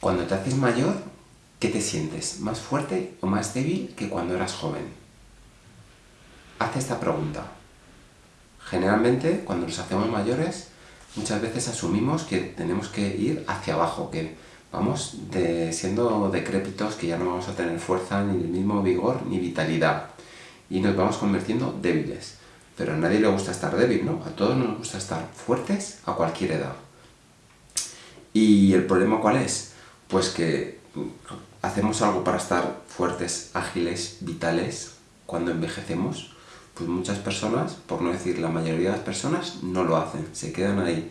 Cuando te haces mayor, ¿qué te sientes? ¿Más fuerte o más débil que cuando eras joven? Haz esta pregunta. Generalmente, cuando nos hacemos mayores, muchas veces asumimos que tenemos que ir hacia abajo, que vamos siendo decrépitos, que ya no vamos a tener fuerza, ni el mismo vigor, ni vitalidad. Y nos vamos convirtiendo débiles. Pero a nadie le gusta estar débil, ¿no? A todos nos gusta estar fuertes a cualquier edad. ¿Y el problema cuál es? Pues que hacemos algo para estar fuertes, ágiles, vitales cuando envejecemos, pues muchas personas, por no decir la mayoría de las personas, no lo hacen, se quedan ahí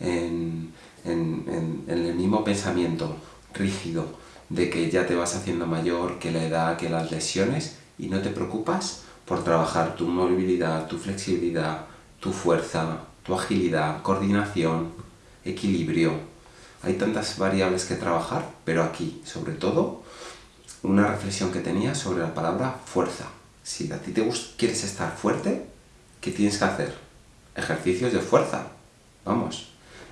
en, el mismo pensamiento rígido de que ya te vas haciendo mayor, que la edad, que las lesiones, y no te preocupas por trabajar tu movilidad, tu flexibilidad, tu fuerza, tu agilidad, coordinación, equilibrio, hay tantas variables que trabajar, pero aquí, sobre todo, una reflexión que tenía sobre la palabra fuerza. Si a ti te quieres estar fuerte, ¿qué tienes que hacer? Ejercicios de fuerza. Vamos.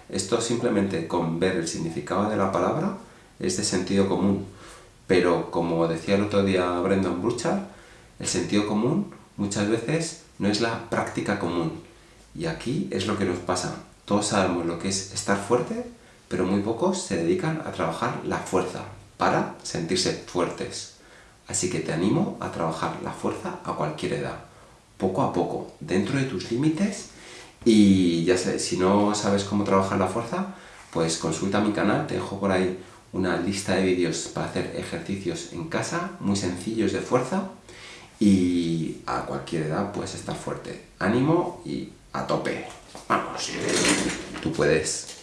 Esto simplemente con ver el significado de la palabra es de sentido común. Pero como decía el otro día Brendan Bruchard, el sentido común muchas veces no es la práctica común. Y aquí es lo que nos pasa. Todos sabemos lo que es estar fuerte, pero muy pocos se dedican a trabajar la fuerza para sentirse fuertes. Así que te animo a trabajar la fuerza a cualquier edad, poco a poco, dentro de tus límites y ya sé, si no sabes cómo trabajar la fuerza, pues consulta mi canal, te dejo por ahí una lista de vídeos para hacer ejercicios en casa, muy sencillos de fuerza y a cualquier edad puedes estar fuerte. Ánimo y a tope. Vamos, tú puedes.